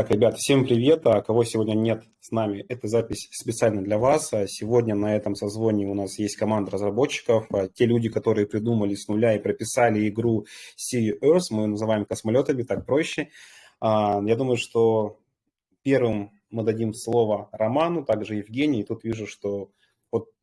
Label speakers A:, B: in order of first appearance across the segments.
A: Итак, ребята, всем привет. А кого сегодня нет с нами, эта запись специально для вас. А сегодня на этом созвоне у нас есть команда разработчиков. А те люди, которые придумали с нуля и прописали игру Sea Earth, мы называем космолетами, так проще. Я думаю, что первым мы дадим слово Роману, также Евгении. И тут вижу, что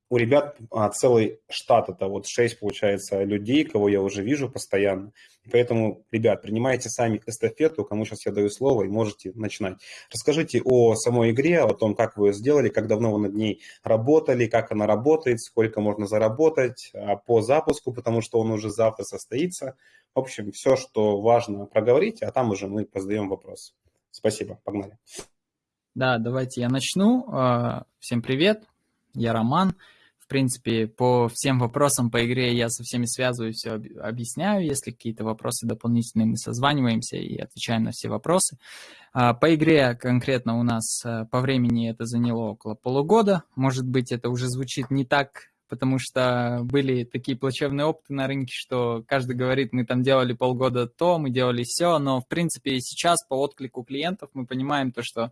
A: у ребят а, целый штат, это вот 6, получается, людей, кого я уже вижу постоянно. Поэтому, ребят, принимайте сами эстафету, кому сейчас я даю слово, и можете начинать. Расскажите о самой игре, о том, как вы ее сделали, как давно вы над ней работали, как она работает, сколько можно заработать а, по запуску, потому что он уже завтра состоится. В общем, все, что важно, проговорить, а там уже мы позадаем вопрос. Спасибо, погнали.
B: Да, давайте я начну. А, всем привет, я Роман. В принципе, по всем вопросам по игре я со всеми связываюсь, все объясняю. Если какие-то вопросы дополнительные, мы созваниваемся и отвечаем на все вопросы. А, по игре конкретно у нас э, по времени это заняло около полугода. Может быть, это уже звучит не так потому что были такие плачевные опыты на рынке, что каждый говорит, мы там делали полгода то, мы делали все, но в принципе сейчас по отклику клиентов мы понимаем то, что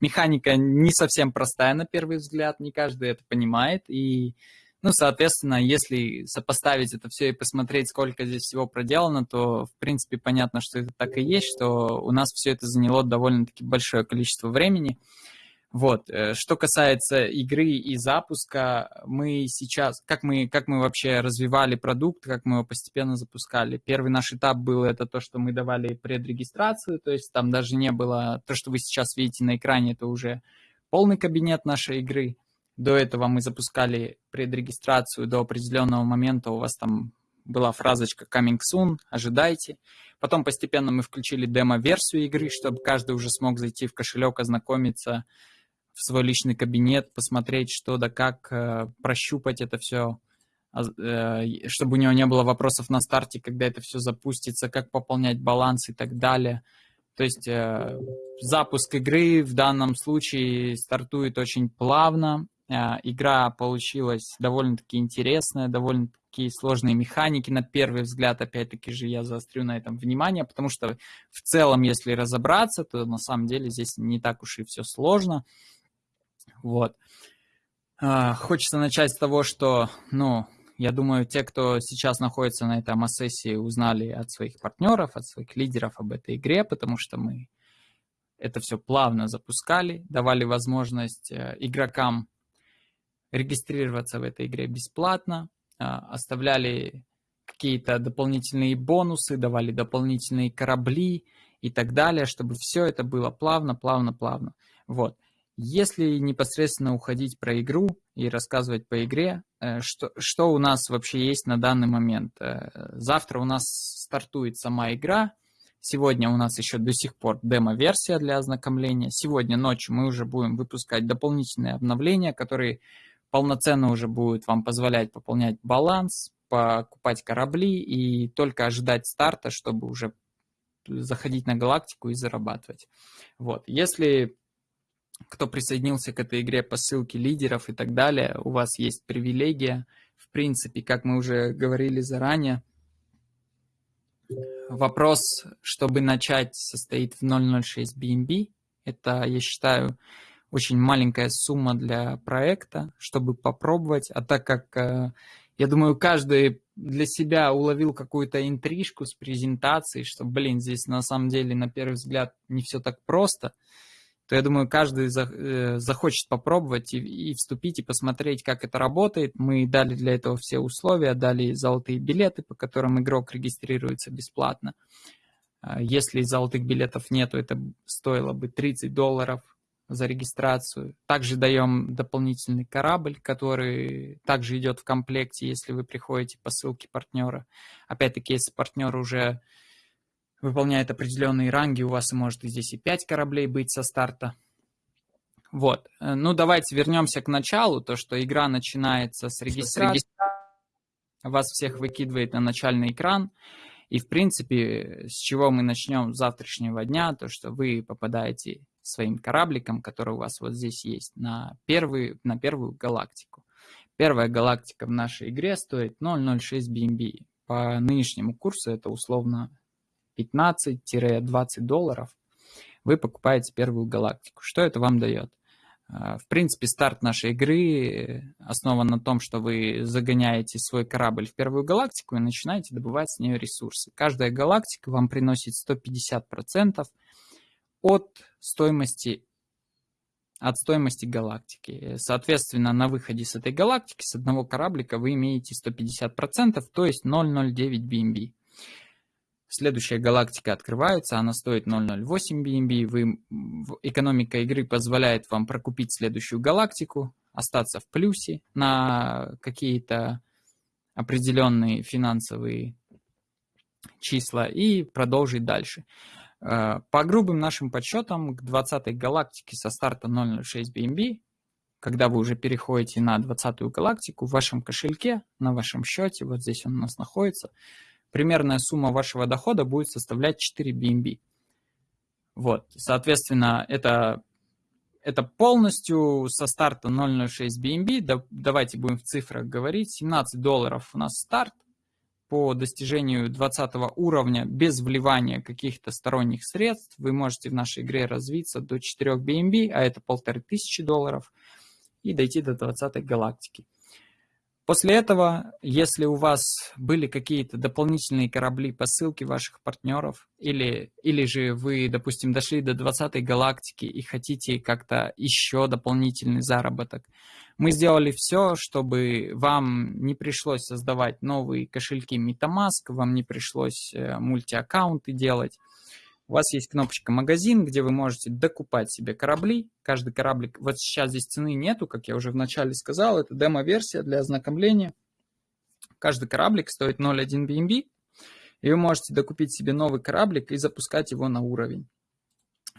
B: механика не совсем простая на первый взгляд, не каждый это понимает, и ну, соответственно, если сопоставить это все и посмотреть, сколько здесь всего проделано, то, в принципе, понятно, что это так и есть, что у нас все это заняло довольно-таки большое количество времени. Вот. Э, что касается игры и запуска, мы сейчас, как мы, как мы вообще развивали продукт, как мы его постепенно запускали. Первый наш этап был это то, что мы давали предрегистрацию, то есть там даже не было, то, что вы сейчас видите на экране, это уже полный кабинет нашей игры. До этого мы запускали предрегистрацию до определенного момента, у вас там была фразочка coming soon, ожидайте. Потом постепенно мы включили демо-версию игры, чтобы каждый уже смог зайти в кошелек, ознакомиться, в свой личный кабинет, посмотреть, что да как, э, прощупать это все, а, э, чтобы у него не было вопросов на старте, когда это все запустится, как пополнять баланс и так далее. То есть э, запуск игры в данном случае стартует очень плавно. Игра получилась довольно-таки интересная, довольно-таки сложные механики. На первый взгляд, опять-таки же, я заострю на этом внимание, потому что в целом, если разобраться, то на самом деле здесь не так уж и все сложно. Вот. А, хочется начать с того, что, ну, я думаю, те, кто сейчас находится на этой АМА-сессии, узнали от своих партнеров, от своих лидеров об этой игре, потому что мы это все плавно запускали, давали возможность э, игрокам регистрироваться в этой игре бесплатно, а, оставляли какие-то дополнительные бонусы, давали дополнительные корабли и так далее, чтобы все это было плавно, плавно, плавно. Вот. Если непосредственно уходить про игру и рассказывать по игре, э, что, что у нас вообще есть на данный момент? Э, завтра у нас стартует сама игра, Сегодня у нас еще до сих пор демо-версия для ознакомления. Сегодня ночью мы уже будем выпускать дополнительные обновления, которые полноценно уже будут вам позволять пополнять баланс, покупать корабли и только ожидать старта, чтобы уже заходить на галактику и зарабатывать. Вот. Если кто присоединился к этой игре по ссылке лидеров и так далее, у вас есть привилегия. В принципе, как мы уже говорили заранее, вопрос, чтобы начать, состоит в 0.06 BNB. Это, я считаю, очень маленькая сумма для проекта, чтобы попробовать. А так как, э, я думаю, каждый для себя уловил какую-то интрижку с презентацией, что, блин, здесь на самом деле на первый взгляд не все так просто – то я думаю, каждый э, захочет попробовать и, и вступить, и посмотреть, как это работает. Мы дали для этого все условия, дали золотые билеты, по которым игрок регистрируется бесплатно. А если золотых билетов нету, это стоило бы 30 долларов за регистрацию. Также даем дополнительный корабль, который также идет в комплекте, если вы приходите по ссылке партнера. Опять-таки, если партнер уже выполняет определенные ранги, у вас может и здесь и 5 кораблей быть со старта. Вот. Э, ну, давайте вернемся к началу, то, что игра начинается с регистрации, вас всех выкидывает на начальный экран, и, в принципе, с чего мы начнем с завтрашнего дня, то, что вы попадаете своим корабликом, который у вас вот здесь есть, на, первый, на первую галактику. Первая галактика в нашей игре стоит 0.06 BNB. По нынешнему курсу это условно 15-20 долларов. вы покупаете первую галактику. Что это вам дает? В принципе, старт нашей игры основан на том, что вы загоняете свой корабль в первую галактику и начинаете добывать с нее ресурсы. Каждая галактика вам приносит 150% от стоимости от стоимости галактики. Соответственно, на выходе с этой галактики, с одного кораблика, вы имеете 150%, то есть 0,09 BNB. Следующая галактика открывается, она стоит 0,08 BNB. Вы, экономика игры позволяет вам прокупить следующую галактику, остаться в плюсе на какие-то определенные финансовые числа и продолжить дальше. Э, по грубым нашим подсчетам, к 20-й галактике со старта 006 BNB, когда вы уже переходите на 20-ю галактику, в вашем кошельке, на вашем счете, вот здесь он у нас находится, примерная сумма вашего дохода будет составлять 4 BNB. Вот, соответственно, это, это полностью со старта 006 BNB, да, давайте будем в цифрах говорить, 17 долларов у нас старт, по достижению 20 уровня без вливания каких-то сторонних средств вы можете в нашей игре развиться до 4 BNB, а это 1500 долларов, и дойти до 20 галактики. После этого, если у вас были какие-то дополнительные корабли по ссылке ваших партнеров, или, или же вы, допустим, дошли до 20 галактики и хотите как-то еще дополнительный заработок, мы сделали все, чтобы вам не пришлось создавать новые кошельки MetaMask, вам не пришлось э, мультиаккаунты делать, у вас есть кнопочка «Магазин», где вы можете докупать себе корабли. Каждый кораблик, вот сейчас здесь цены нету, как я уже вначале сказал, это демо-версия для ознакомления. Каждый кораблик стоит 0.1 BNB, и вы можете докупить себе новый кораблик и запускать его на уровень.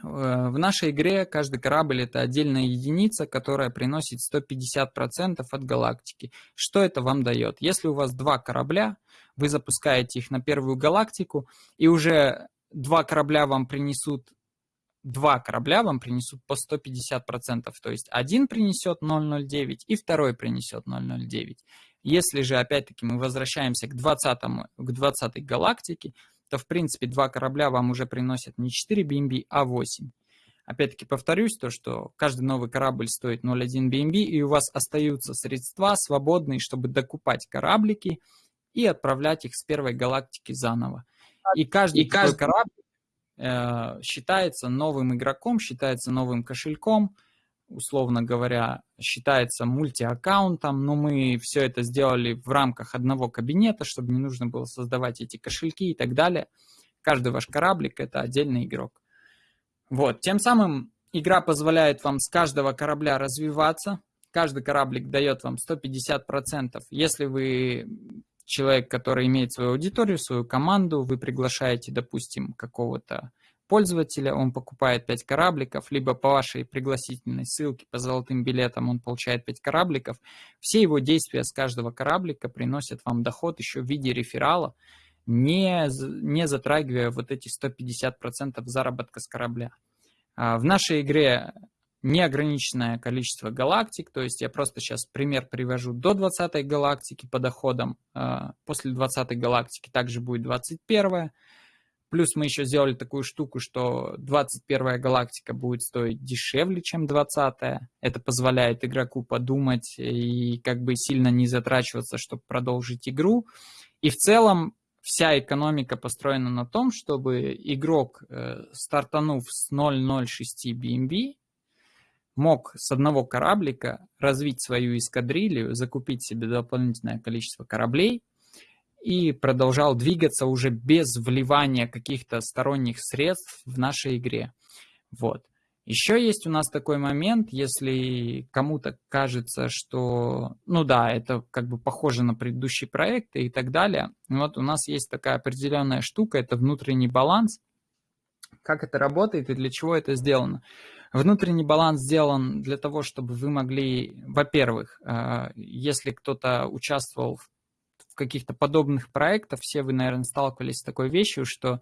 B: Э, в нашей игре каждый корабль это отдельная единица, которая приносит 150% от галактики. Что это вам дает? Если у вас два корабля, вы запускаете их на первую галактику, и уже два корабля вам принесут, два корабля вам принесут по 150%, то есть один принесет 0,09 и второй принесет 0,09. Если же, опять-таки, мы возвращаемся к 20, к 20 галактике, то, в принципе, два корабля вам уже приносят не 4 BNB, а 8. Опять-таки повторюсь, то, что каждый новый корабль стоит 0,1 BNB, и у вас остаются средства свободные, чтобы докупать кораблики и отправлять их с первой галактики заново. И каждый, и каждый корабль э, считается новым игроком, считается новым кошельком, условно говоря, считается мультиаккаунтом, но мы все это сделали в рамках одного кабинета, чтобы не нужно было создавать эти кошельки и так далее. Каждый ваш кораблик – это отдельный игрок. Вот, тем самым игра позволяет вам с каждого корабля развиваться, каждый кораблик дает вам 150%. Если вы человек, который имеет свою аудиторию, свою команду, вы приглашаете, допустим, какого-то пользователя, он покупает 5 корабликов, либо по вашей пригласительной ссылке, по золотым билетам он получает 5 корабликов. Все его действия с каждого кораблика приносят вам доход еще в виде реферала, не, не затрагивая вот эти 150% заработка с корабля. А в нашей игре неограниченное количество галактик, то есть я просто сейчас пример привожу до 20 галактики по доходам, а, после 20 галактики также будет 21 Плюс мы еще сделали такую штуку, что 21 галактика будет стоить дешевле, чем 20 -я. Это позволяет игроку подумать и как бы сильно не затрачиваться, чтобы продолжить игру. И в целом вся экономика построена на том, чтобы игрок, э, стартанув с 0.06 BNB, мог с одного кораблика развить свою эскадрилью, закупить себе дополнительное количество кораблей и продолжал двигаться уже без вливания каких-то сторонних средств в нашей игре. Вот. Еще есть у нас такой момент, если кому-то кажется, что, ну да, это как бы похоже на предыдущие проекты и так далее. Вот у нас есть такая определенная штука, это внутренний баланс. Как это работает и для чего это сделано? Внутренний баланс сделан для того, чтобы вы могли, во-первых, э, если кто-то участвовал в каких-то подобных проектах, все вы, наверное, сталкивались с такой вещью, что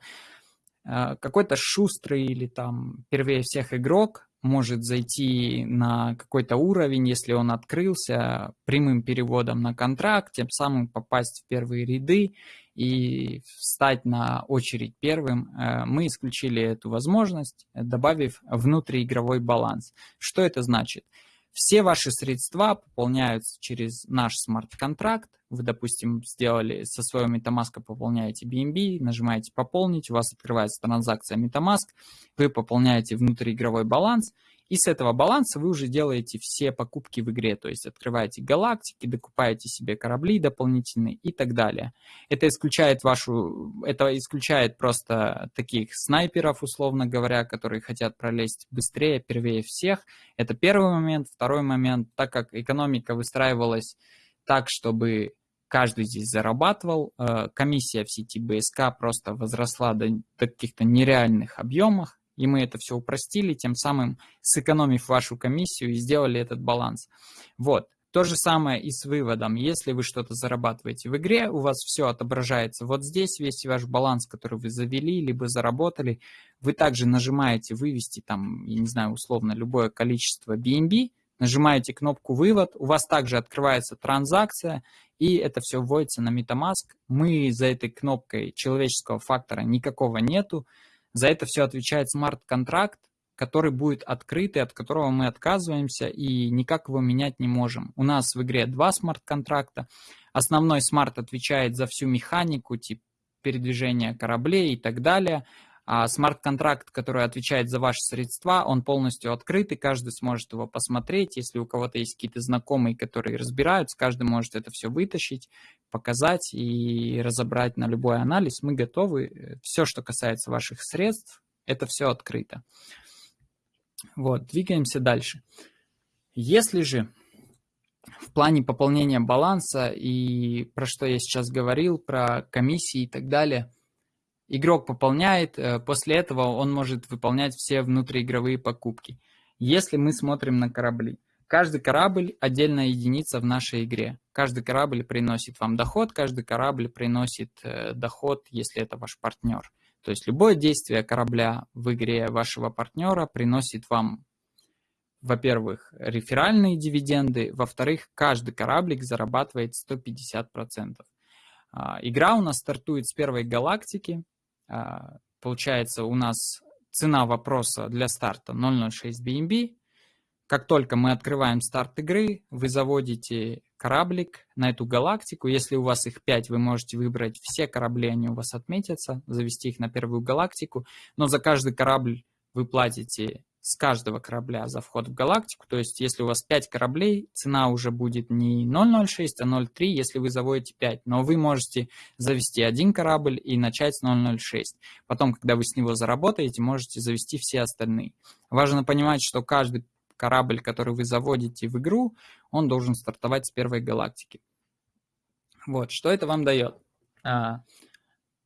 B: э, какой-то шустрый или там первее всех игрок может зайти на какой-то уровень, если он открылся прямым переводом на контракт, тем самым попасть в первые ряды и встать на очередь первым, э, мы исключили эту возможность, добавив внутриигровой баланс. Что это значит? Все ваши средства пополняются через наш смарт-контракт. Вы, допустим, сделали со своего MetaMask, пополняете BNB, нажимаете «Пополнить», у вас открывается транзакция MetaMask, вы пополняете внутриигровой баланс, и с этого баланса вы уже делаете все покупки в игре, то есть открываете галактики, докупаете себе корабли дополнительные и так далее. Это исключает вашу, это исключает просто таких снайперов, условно говоря, которые хотят пролезть быстрее, первее всех. Это первый момент. Второй момент, так как экономика выстраивалась так, чтобы каждый здесь зарабатывал, э, комиссия в сети БСК просто возросла до, до каких-то нереальных объемов, и мы это все упростили, тем самым сэкономив вашу комиссию и сделали этот баланс. Вот. То же самое и с выводом. Если вы что-то зарабатываете в игре, у вас все отображается вот здесь, весь ваш баланс, который вы завели, либо заработали. Вы также нажимаете вывести там, я не знаю, условно, любое количество BNB, нажимаете кнопку «Вывод», у вас также открывается транзакция, и это все вводится на MetaMask. Мы за этой кнопкой человеческого фактора никакого нету. За это все отвечает смарт-контракт, который будет открытый, от которого мы отказываемся и никак его менять не можем. У нас в игре два смарт-контракта. Основной смарт отвечает за всю механику, тип передвижения кораблей и так далее. А смарт-контракт, который отвечает за ваши средства, он полностью открытый, каждый сможет его посмотреть. Если у кого-то есть какие-то знакомые, которые разбираются, каждый может это все вытащить, показать и разобрать на любой анализ. Мы готовы. Все, что касается ваших средств, это все открыто. Вот, двигаемся дальше. Если же в плане пополнения баланса и про что я сейчас говорил, про комиссии и так далее – Игрок пополняет, э, после этого он может выполнять все внутриигровые покупки. Если мы смотрим на корабли, каждый корабль отдельная единица в нашей игре. Каждый корабль приносит вам доход, каждый корабль приносит э, доход, если это ваш партнер. То есть любое действие корабля в игре вашего партнера приносит вам, во-первых, реферальные дивиденды, во-вторых, каждый кораблик зарабатывает 150%. А, игра у нас стартует с первой галактики, получается, у нас цена вопроса для старта 0.06 BNB. Как только мы открываем старт игры, вы заводите кораблик на эту галактику. Если у вас их 5, вы можете выбрать все корабли, они у вас отметятся, завести их на первую галактику. Но за каждый корабль вы платите с каждого корабля за вход в галактику. То есть, если у вас 5 кораблей, цена уже будет не 0.06, а 0.3, если вы заводите 5. Но вы можете завести один корабль и начать с 0.06. Потом, когда вы с него заработаете, можете завести все остальные. Важно понимать, что каждый корабль, который вы заводите в игру, он должен стартовать с первой галактики. Вот, что это вам дает?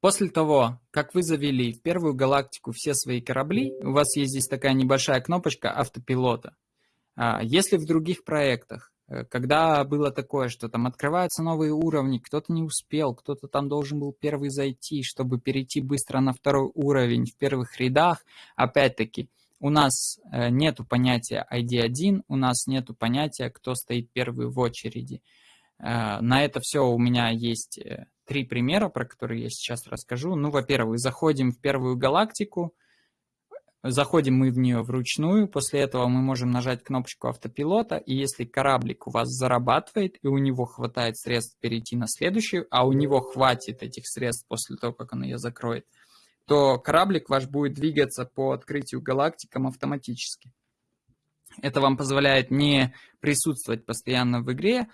B: После того, как вы завели в первую галактику все свои корабли, у вас есть здесь такая небольшая кнопочка автопилота. А, если в других проектах, э, когда было такое, что там открываются новые уровни, кто-то не успел, кто-то там должен был первый зайти, чтобы перейти быстро на второй уровень в первых рядах, опять-таки, у нас э, нету понятия ID1, у нас нету понятия, кто стоит первый в очереди. Э, на это все у меня есть три примера, про которые я сейчас расскажу. Ну, во-первых, заходим в первую галактику, заходим мы в нее вручную, после этого мы можем нажать кнопочку автопилота, и если кораблик у вас зарабатывает, и у него хватает средств перейти на следующую, а у него хватит этих средств после того, как он ее закроет, то кораблик ваш будет двигаться по открытию галактикам автоматически. Это вам позволяет не присутствовать постоянно в игре,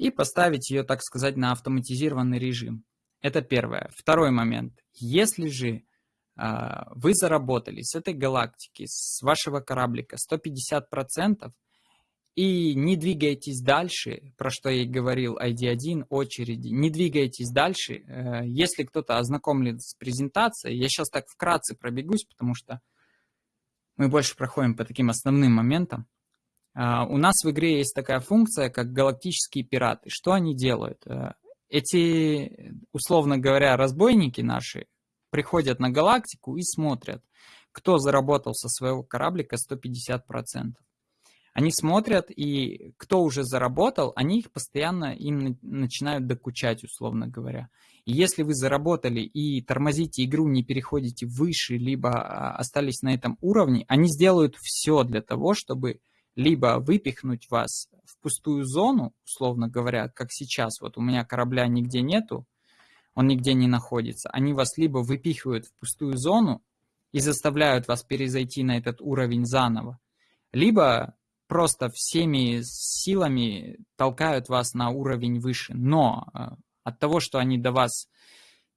B: и поставить ее, так сказать, на автоматизированный режим. Это первое. Второй момент. Если же э, вы заработали с этой галактики, с вашего кораблика 150%, и не двигаетесь дальше, про что я и говорил, ID1, очереди, не двигаетесь дальше. Э, если кто-то ознакомлен с презентацией, я сейчас так вкратце пробегусь, потому что мы больше проходим по таким основным моментам. А, у нас в игре есть такая функция, как галактические пираты. Что они делают? Э, эти, условно говоря, разбойники наши приходят на галактику и смотрят, кто заработал со своего кораблика 150%. Они смотрят, и кто уже заработал, они их постоянно им начинают докучать, условно говоря. И если вы заработали и тормозите игру, не переходите выше, либо а, остались на этом уровне, они сделают все для того, чтобы либо выпихнуть вас в пустую зону, условно говоря, как сейчас, вот у меня корабля нигде нету, он нигде не находится, они вас либо выпихивают в пустую зону и заставляют вас перезайти на этот уровень заново, либо просто всеми силами толкают вас на уровень выше. Но э, от того, что они до вас,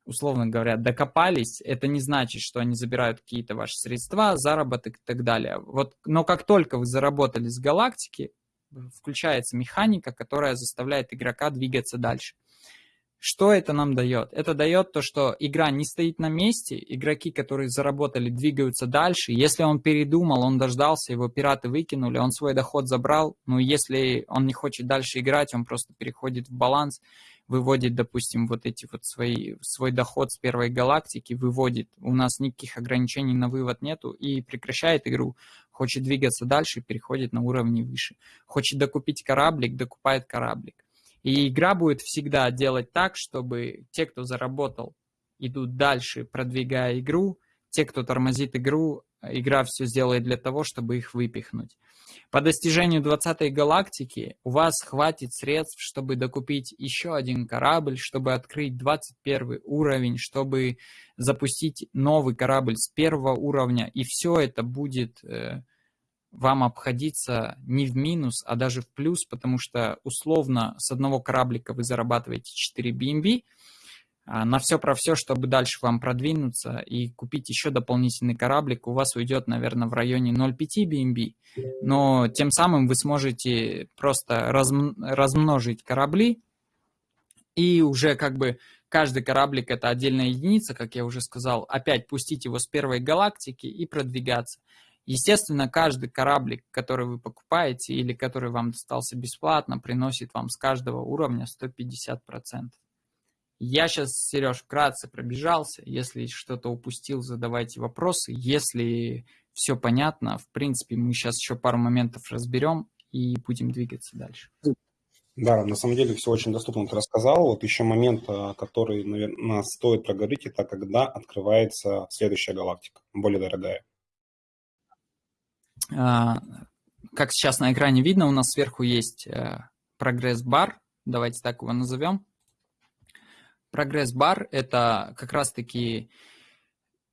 B: условно говоря, докопались, это не значит, что они забирают какие-то ваши средства, заработок и так далее. Вот, но как только вы заработали с галактики, включается механика, которая заставляет игрока двигаться дальше. Что это нам дает? Это дает то, что игра не стоит на месте, игроки, которые заработали, двигаются дальше. Если он передумал, он дождался, его пираты выкинули, он свой доход забрал, ну если он не хочет дальше играть, он просто переходит в баланс, выводит, допустим, вот эти вот свои, свой доход с первой галактики, выводит, у нас никаких ограничений на вывод нету и прекращает игру, хочет двигаться дальше, переходит на уровни выше. Хочет докупить кораблик, докупает кораблик. И игра будет всегда делать так, чтобы те, кто заработал, идут дальше, продвигая игру. Те, кто тормозит игру, игра все сделает для того, чтобы их выпихнуть. По достижению 20 галактики у вас хватит средств, чтобы докупить еще один корабль, чтобы открыть 21 уровень, чтобы запустить новый корабль с первого уровня. И все это будет э, вам обходиться не в минус, а даже в плюс, потому что условно с одного кораблика вы зарабатываете 4 BNB, на все про все, чтобы дальше вам продвинуться и купить еще дополнительный кораблик, у вас уйдет, наверное, в районе 0,5 BNB, но тем самым вы сможете просто размножить корабли, и уже как бы каждый кораблик это отдельная единица, как я уже сказал, опять пустить его с первой галактики и продвигаться. Естественно, каждый кораблик, который вы покупаете или который вам достался бесплатно, приносит вам с каждого уровня 150%. Я сейчас, Сереж, вкратце пробежался. Если что-то упустил, задавайте вопросы. Если все понятно, в принципе, мы сейчас еще пару моментов разберем и будем двигаться дальше.
A: Да, на самом деле все очень доступно ты рассказал. Вот еще момент, а, который, наверное, стоит проговорить, это когда открывается следующая галактика, более дорогая.
B: А, как сейчас на экране видно, у нас сверху есть э, прогресс-бар, давайте так его назовем. Прогресс-бар – это как раз-таки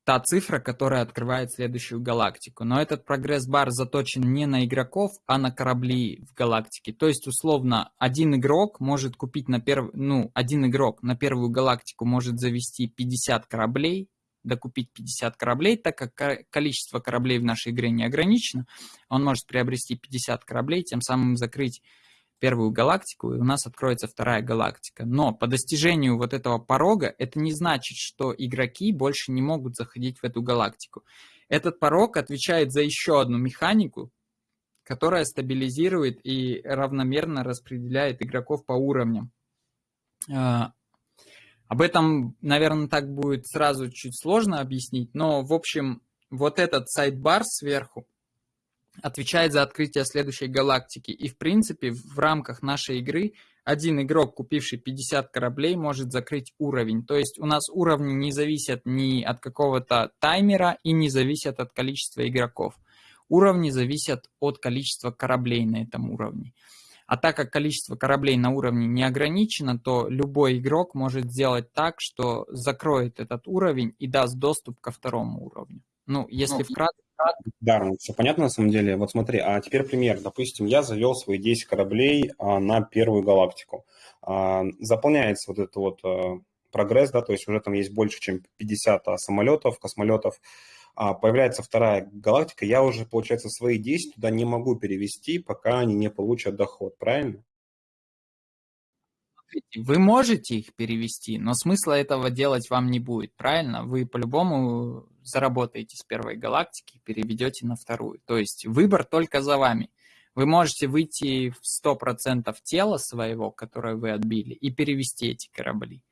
B: та цифра, которая открывает следующую галактику. Но этот прогресс-бар заточен не на игроков, а на корабли в галактике. То есть, условно, один игрок может купить на первый, ну, один игрок на первую галактику может завести 50 кораблей, докупить 50 кораблей, так как количество кораблей в нашей игре не ограничено. Он может приобрести 50 кораблей, тем самым закрыть первую галактику, и у нас откроется вторая галактика. Но по достижению вот этого порога, это не значит, что игроки больше не могут заходить в эту галактику. Этот порог отвечает за еще одну механику, которая стабилизирует и равномерно распределяет игроков по уровням. А, об этом, наверное, так будет сразу чуть сложно объяснить, но, в общем, вот этот сайт-бар сверху отвечает за открытие следующей галактики. И, в принципе, в рамках нашей игры один игрок, купивший 50 кораблей, может закрыть уровень. То есть у нас уровни не зависят ни от какого-то таймера и не зависят от количества игроков. Уровни зависят от количества кораблей на этом уровне. А так как количество кораблей на уровне не ограничено, то любой игрок может сделать так, что закроет этот уровень и даст доступ ко второму уровню. Ну, если ну, вкратце...
A: Да, все понятно на самом деле. Вот смотри, а теперь пример. Допустим, я завел свои 10 кораблей а, на первую галактику. А, заполняется вот этот вот а, прогресс, да, то есть уже там есть больше, чем 50 а, самолетов, космолетов появляется вторая галактика, я уже, получается, свои 10 туда не могу перевести, пока они не получат доход, правильно?
B: Вы можете их перевести, но смысла этого делать вам не будет, правильно? Вы по-любому заработаете с первой галактики и переведете на вторую. То есть выбор только за вами. Вы можете выйти в 100% тела своего, которое вы отбили, и перевести эти корабли.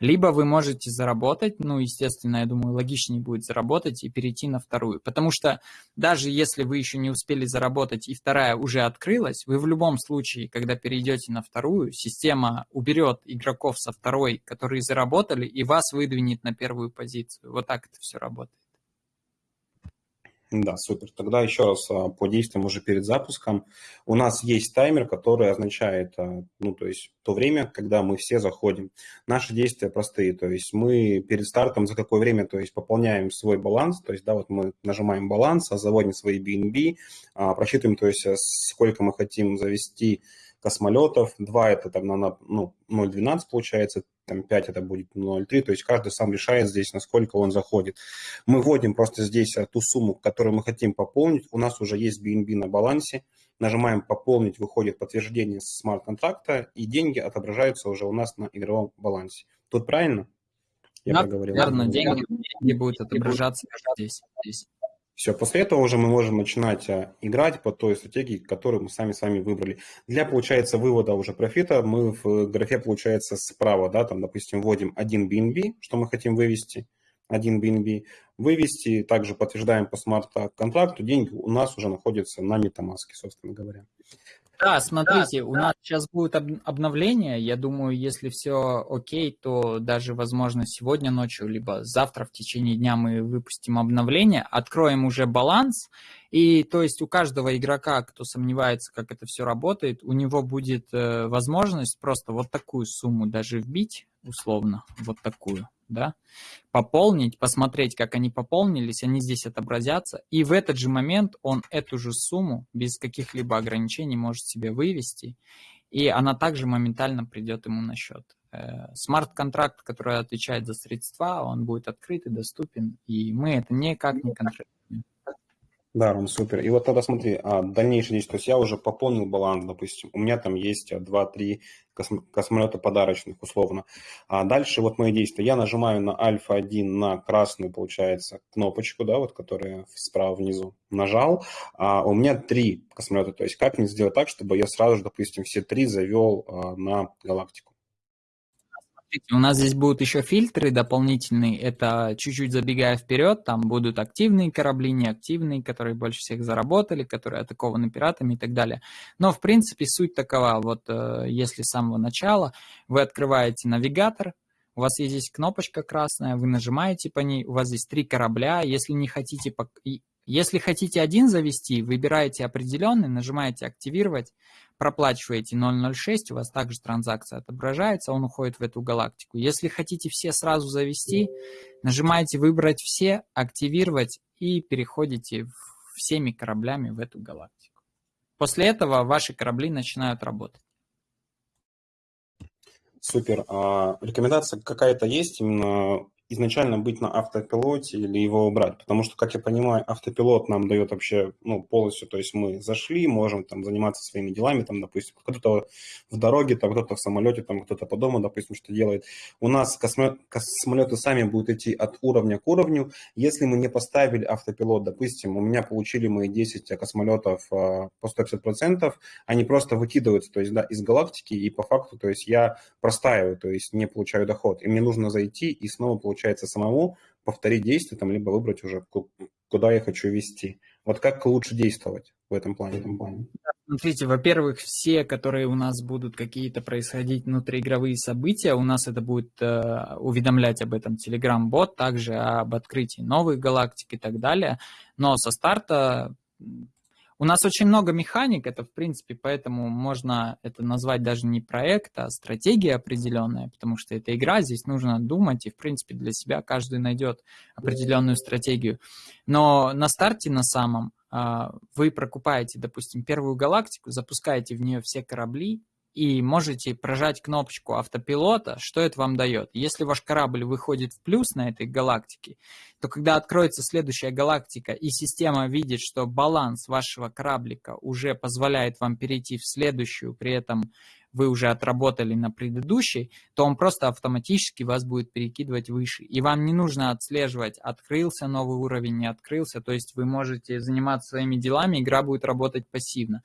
B: Либо вы можете заработать, ну, естественно, я думаю, логичнее будет заработать и перейти на вторую. Потому что даже если вы еще не успели заработать и вторая уже открылась, вы в любом случае, когда перейдете на вторую, система уберет игроков со второй, которые заработали, и вас выдвинет на первую позицию. Вот так это все работает.
A: Да, супер. Тогда еще раз а, по действиям уже перед запуском. У нас есть таймер, который означает, а, ну, то есть то время, когда мы все заходим. Наши действия простые, то есть мы перед стартом за какое время, то есть пополняем свой баланс, то есть, да, вот мы нажимаем баланс, заводим свои BNB, а, просчитываем, то есть сколько мы хотим завести космолетов, 2 это там на ну, 0,12 получается, там 5 это будет 0,3, то есть каждый сам решает здесь, насколько он заходит. Мы вводим просто здесь э, ту сумму, которую мы хотим пополнить, у нас уже есть BNB на балансе, нажимаем «Пополнить», выходит подтверждение смарт-контракта, и деньги отображаются уже у нас на игровом балансе. Тут правильно?
B: Я да, проговорил. Верно, деньги, деньги будут отображаться здесь. здесь.
A: Все, после этого уже мы можем начинать а, играть по той стратегии, которую мы сами с вами выбрали. Для, получается, вывода уже профита мы в графе, получается, справа, да, там, допустим, вводим один BNB, что мы хотим вывести, один BNB, вывести, также подтверждаем по смарт-контракту, деньги у нас уже находятся на MetaMask, собственно говоря.
B: Да, смотрите, да, у да. нас сейчас будет обновление. Я думаю, если все окей, то даже, возможно, сегодня ночью, либо завтра в течение дня мы выпустим обновление, откроем уже баланс. И то есть у каждого игрока, кто сомневается, как это все работает, у него будет э, возможность просто вот такую сумму даже вбить, условно, вот такую да, пополнить, посмотреть, как они пополнились, они здесь отобразятся, и в этот же момент он эту же сумму без каких-либо ограничений может себе вывести, и она также моментально придет ему на счет. Э, смарт-контракт, который отвечает за средства, он будет открыт и доступен, и мы это никак не контролируем.
A: Да, Ром, супер. И вот тогда смотри, а, дальнейшее действие. То есть я уже пополнил баланс, допустим. У меня там есть 2-3 космолета подарочных, условно. А дальше вот мои действия. Я нажимаю на альфа-1, на красную, получается, кнопочку, да, вот, которая справа внизу. Нажал. А у меня три космолета. То есть как мне сделать так, чтобы я сразу же, допустим, все три завел а, на галактику?
B: Смотрите, у нас здесь будут еще фильтры дополнительные. Это чуть-чуть забегая вперед, там будут активные корабли, неактивные, которые больше всех заработали, которые атакованы пиратами и так далее. Но, в принципе, суть такова. Вот э, если с самого начала вы открываете навигатор, у вас есть здесь кнопочка красная, вы нажимаете по ней, у вас здесь три корабля. Если не хотите, если хотите один завести, выбираете определенный, нажимаете «Активировать», проплачиваете 0.06, у вас также транзакция отображается, он уходит в эту галактику. Если хотите все сразу завести, нажимаете «Выбрать все», «Активировать» и переходите всеми кораблями в эту галактику. После этого ваши корабли начинают работать.
A: Супер. А рекомендация какая-то есть именно изначально быть на автопилоте или его убрать, потому что, как я понимаю, автопилот нам дает вообще, ну, полностью, то есть мы зашли, можем там заниматься своими делами, там, допустим, кто-то в дороге, там, кто-то в самолете, там, кто-то по дому, допустим, что делает. У нас космолеты сами будут идти от уровня к уровню. Если мы не поставили автопилот, допустим, у меня получили мои 10 космолетов а, по 150%, они просто выкидываются, то есть, да, из галактики, и по факту, то есть я простаиваю, то есть не получаю доход, и мне нужно зайти и снова получать получается самому повторить действие, там, либо выбрать уже, куда я хочу вести. Вот как лучше действовать в этом плане? В этом плане?
B: Смотрите, во-первых, все, которые у нас будут какие-то происходить внутриигровые события, у нас это будет э, уведомлять об этом Telegram-бот, также об открытии новых галактик и так далее. Но со старта у нас очень много механик, это в принципе, поэтому можно это назвать даже не проект, а стратегия определенная, потому что это игра, здесь нужно думать, и в принципе для себя каждый найдет определенную стратегию. Но на старте на самом а, вы прокупаете, допустим, первую галактику, запускаете в нее все корабли, и можете прожать кнопочку автопилота, что это вам дает. Если ваш корабль выходит в плюс на этой галактике, то когда откроется следующая галактика и система видит, что баланс вашего кораблика уже позволяет вам перейти в следующую, при этом вы уже отработали на предыдущей, то он просто автоматически вас будет перекидывать выше. И вам не нужно отслеживать, открылся новый уровень, не открылся. То есть вы можете заниматься своими делами, игра будет работать пассивно.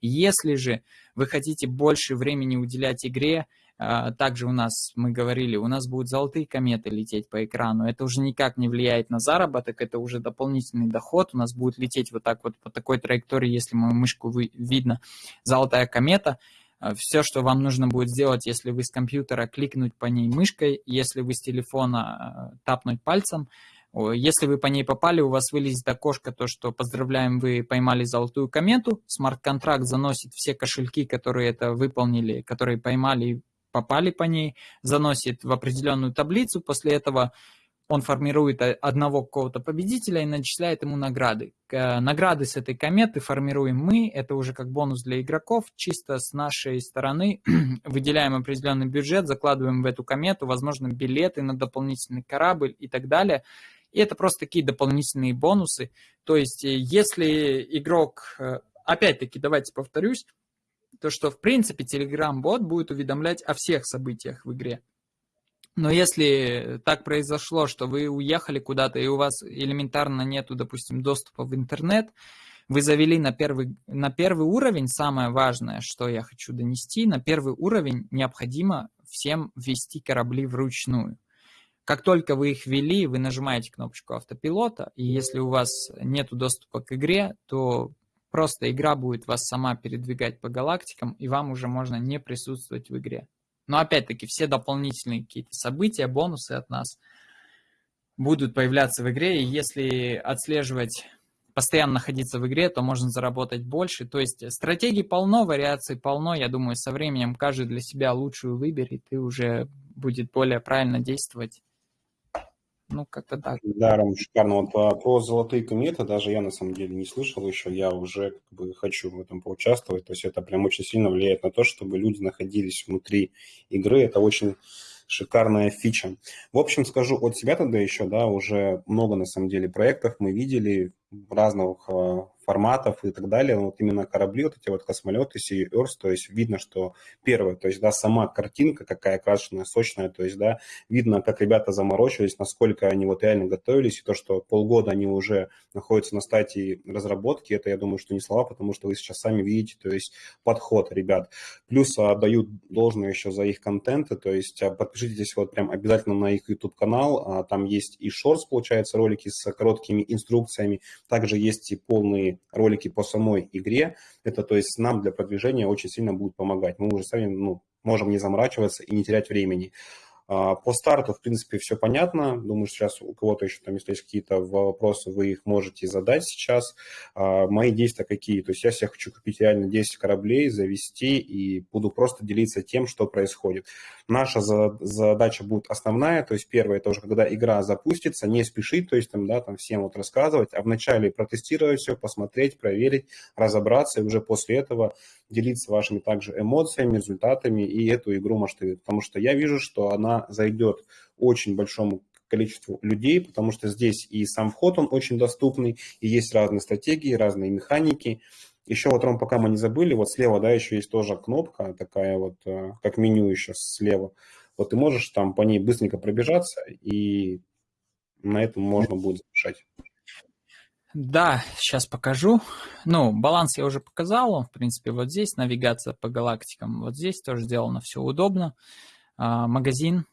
B: Если же вы хотите больше времени уделять игре, А, также у нас, мы говорили, у нас будут золотые кометы лететь по экрану. Это уже никак не влияет на заработок, это уже дополнительный доход. У нас будет лететь вот так вот по такой траектории, если мою мышку видно, золотая комета. А, Все, что вам нужно будет сделать, если вы с компьютера кликнуть по ней мышкой, если вы с телефона тапнуть пальцем, если вы по ней попали, у вас вылезет окошко, то что поздравляем, вы поймали золотую комету. Смарт-контракт заносит все кошельки, которые это выполнили, которые поймали попали по ней, заносит в определенную таблицу, после этого он формирует одного какого-то победителя и начисляет ему награды. Награды с этой кометы формируем мы, это уже как бонус для игроков, чисто с нашей стороны выделяем определенный бюджет, закладываем в эту комету, возможно, билеты на дополнительный корабль и так далее. И это просто такие дополнительные бонусы. То есть, э, если игрок, э, опять-таки, давайте повторюсь, то что, в принципе, Telegram-бот будет уведомлять о всех событиях в игре. Но если так произошло, что вы уехали куда-то и у вас элементарно нету, допустим, доступа в интернет, вы завели на первый, на первый уровень, самое важное, что я хочу донести, на первый уровень необходимо всем ввести корабли вручную. Как только вы их ввели, вы нажимаете кнопочку автопилота, и если у вас нет доступа к игре, то Просто игра будет вас сама передвигать по галактикам, и вам уже можно не присутствовать в игре. Но опять-таки все дополнительные какие-то события, бонусы от нас будут появляться в игре, и если отслеживать, постоянно находиться в игре, то можно заработать больше. То есть стратегий полно, вариаций полно. Я думаю, со временем каждый для себя лучшую выберет, и уже будет более правильно действовать ну, как-то так.
A: Да, Ром, шикарно. Вот а, про золотые кометы даже я на самом деле не слышал еще. Я уже как бы хочу в этом поучаствовать. То есть это прям очень сильно влияет на то, чтобы люди находились внутри игры. Это очень шикарная фича. В общем, скажу от себя тогда еще, да, уже много на самом деле проектов мы видели разных а, форматов и так далее. Вот именно корабли, вот эти вот космолеты, Sea Earth, то есть видно, что первое, то есть, да, сама картинка какая крашеная, сочная, то есть, да, видно, как ребята заморочились, насколько они вот реально готовились, и то, что полгода они уже находятся на стадии разработки, это, я думаю, что не слова, потому что вы сейчас сами видите, то есть, подход ребят. Плюс отдают должное еще за их контенты, то есть, а, подпишитесь вот прям обязательно на их YouTube-канал, а, там есть и шортс, получается, ролики с короткими инструкциями, также есть и полные ролики по самой игре. Это, то есть, нам для продвижения очень сильно будет помогать. Мы уже сами ну, можем не заморачиваться и не терять времени. А, по старту, в принципе, все понятно. Думаю, сейчас у кого-то еще там, если есть какие-то вопросы, вы их можете задать сейчас. А, мои действия какие? То есть я себе хочу купить реально 10 кораблей, завести и буду просто делиться тем, что происходит. Наша задача будет основная, то есть первое, это уже когда игра запустится, не спешить, то есть там, да, там всем вот рассказывать, а вначале протестировать все, посмотреть, проверить, разобраться, и уже после этого делиться вашими также эмоциями, результатами и эту игру масштабировать. Потому что я вижу, что она зайдет очень большому количеству людей, потому что здесь и сам вход, он очень доступный, и есть разные стратегии, разные механики. Еще вот, Ром, пока мы не забыли, вот слева, да, еще есть тоже кнопка такая вот, э, как меню еще слева. Вот ты можешь там по ней быстренько пробежаться, и на этом можно будет завершать.
B: Да, сейчас покажу. Ну, баланс я уже показал. В принципе, вот здесь навигация по галактикам. Вот здесь тоже сделано все удобно. А, магазин.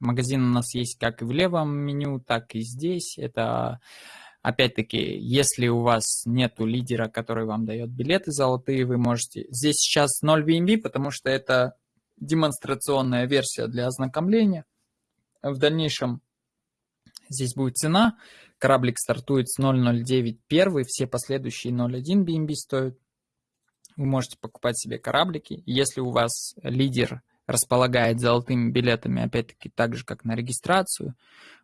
B: Магазин у нас есть как и в левом меню, так и здесь. Это Опять-таки, если у вас нету лидера, который вам дает билеты золотые, вы можете... Здесь сейчас 0 BNB, потому что это демонстрационная версия для ознакомления. В дальнейшем здесь будет цена. Кораблик стартует с 0.09 первый, все последующие 0.1 BNB стоят. Вы можете покупать себе кораблики. Если у вас лидер располагает золотыми билетами, опять-таки, так же, как на регистрацию.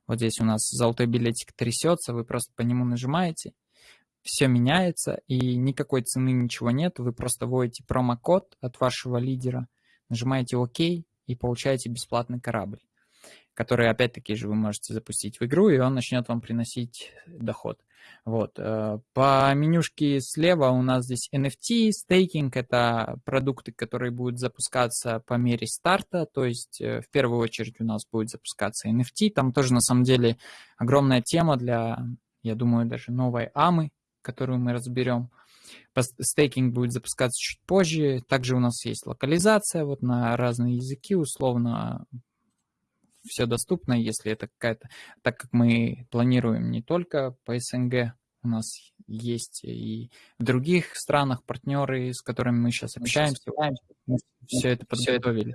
B: Вот здесь у нас золотой билетик трясется, вы просто по нему нажимаете, все меняется, и никакой цены, ничего нет. Вы просто вводите промокод от вашего лидера, нажимаете ОК и получаете бесплатный корабль, который, опять-таки же, вы можете запустить в игру, и он начнет вам приносить доход. Вот. Э, по менюшке слева у нас здесь NFT, стейкинг – это продукты, которые будут запускаться по мере старта, то есть э, в первую очередь у нас будет запускаться NFT, там тоже на самом деле огромная тема для, я думаю, даже новой AMы, которую мы разберем. Стейкинг будет запускаться чуть позже. Также у нас есть локализация вот на разные языки, условно все доступно, если это какая-то... Так как мы планируем не только по СНГ, у нас есть и в других странах партнеры, с которыми мы сейчас общаемся, мы все это подготовили.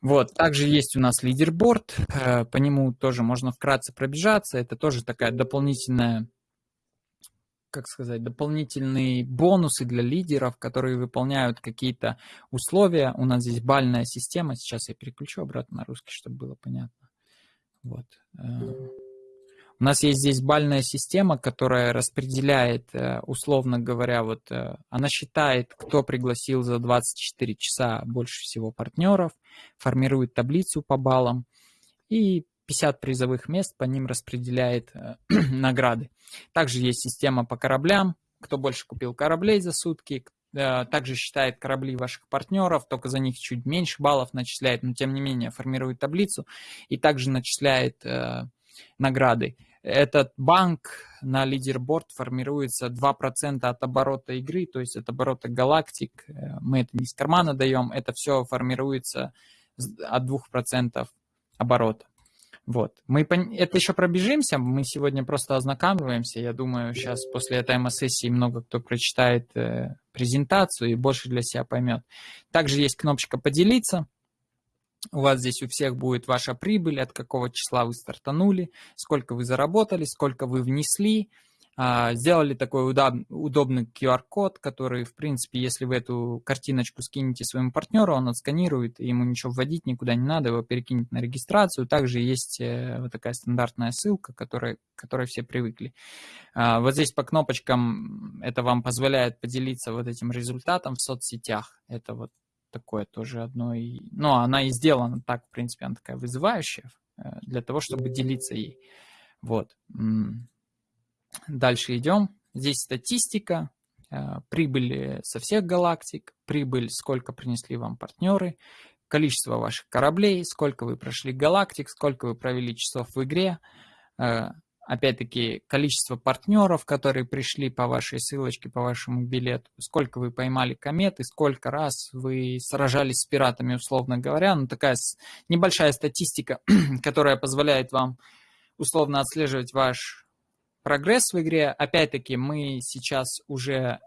B: Вот, также есть у нас лидерборд, э, по нему тоже можно вкратце пробежаться, это тоже такая дополнительная как сказать, дополнительные бонусы для лидеров, которые выполняют какие-то условия. У нас здесь бальная система. Сейчас я переключу обратно на русский, чтобы было понятно. Вот. Э, у нас есть здесь бальная система, которая распределяет, э, условно говоря, вот э, она считает, кто пригласил за 24 часа больше всего партнеров, формирует таблицу по баллам и 50 призовых мест, по ним распределяет э, награды. Также есть система по кораблям, кто больше купил кораблей за сутки, также считает корабли ваших партнеров, только за них чуть меньше баллов начисляет, но тем не менее формирует таблицу и также начисляет награды. Этот банк на лидерборд формируется 2% от оборота игры, то есть от оборота галактик. Э, мы это не из кармана даем, это все формируется от 2% оборота. Вот. Мы это еще пробежимся, мы сегодня просто ознакомиваемся. Я думаю, сейчас после этой сессии много кто прочитает э, презентацию и больше для себя поймет. Также есть кнопочка «Поделиться». У вас здесь у всех будет ваша прибыль, от какого числа вы стартанули, сколько вы заработали, сколько вы внесли. А, сделали такой удобный QR-код, который, в принципе, если вы эту картиночку скинете своему партнеру, он отсканирует, ему ничего вводить никуда не надо, его перекинет на регистрацию. Также есть э, вот такая стандартная ссылка, которой, к которой все привыкли. А, вот здесь по кнопочкам это вам позволяет поделиться вот этим результатом в соцсетях. Это вот такое тоже одно. И, ну, она и сделана так, в принципе, она такая вызывающая э, для того, чтобы делиться ей. Вот. Дальше идем. Здесь статистика, э, прибыль со всех галактик, прибыль, сколько принесли вам партнеры, количество ваших кораблей, сколько вы прошли галактик, сколько вы провели часов в игре, э, опять-таки, количество партнеров, которые пришли по вашей ссылочке, по вашему билету, сколько вы поймали кометы, сколько раз вы сражались с пиратами, условно говоря. Ну, такая небольшая статистика, которая позволяет вам условно отслеживать ваш прогресс в игре. Опять-таки, мы сейчас уже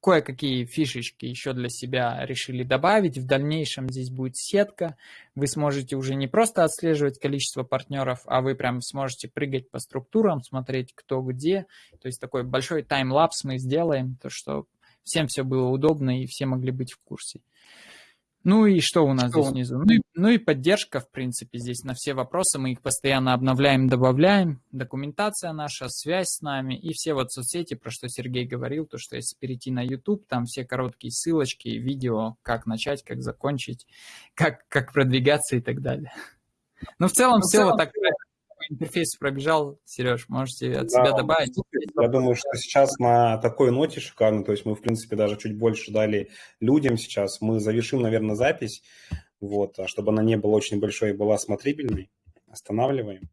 B: кое-какие фишечки еще для себя решили добавить. В дальнейшем здесь будет сетка. Вы сможете уже не просто отслеживать количество партнеров, а вы прям сможете прыгать по структурам, смотреть кто где. То есть такой большой таймлапс мы сделаем, то что всем все было удобно и все могли быть в курсе. Ну и что у нас что? здесь внизу? Ну и, ну и поддержка, в принципе, здесь на все вопросы. Мы их постоянно обновляем, добавляем. Документация наша, связь с нами и все вот соцсети, про что Сергей говорил, то, что если перейти на YouTube, там все короткие ссылочки, видео, как начать, как закончить, как, как продвигаться и так далее. Ну, в целом, ну, все целом, вот так интерфейс пробежал, Сереж, можете от да, себя добавить?
A: Я думаю, что сейчас на такой ноте шикарно, то есть мы, в принципе, даже чуть больше дали людям сейчас. Мы завершим, наверное, запись, вот, а чтобы она не была очень большой и была смотрибельной. Останавливаем.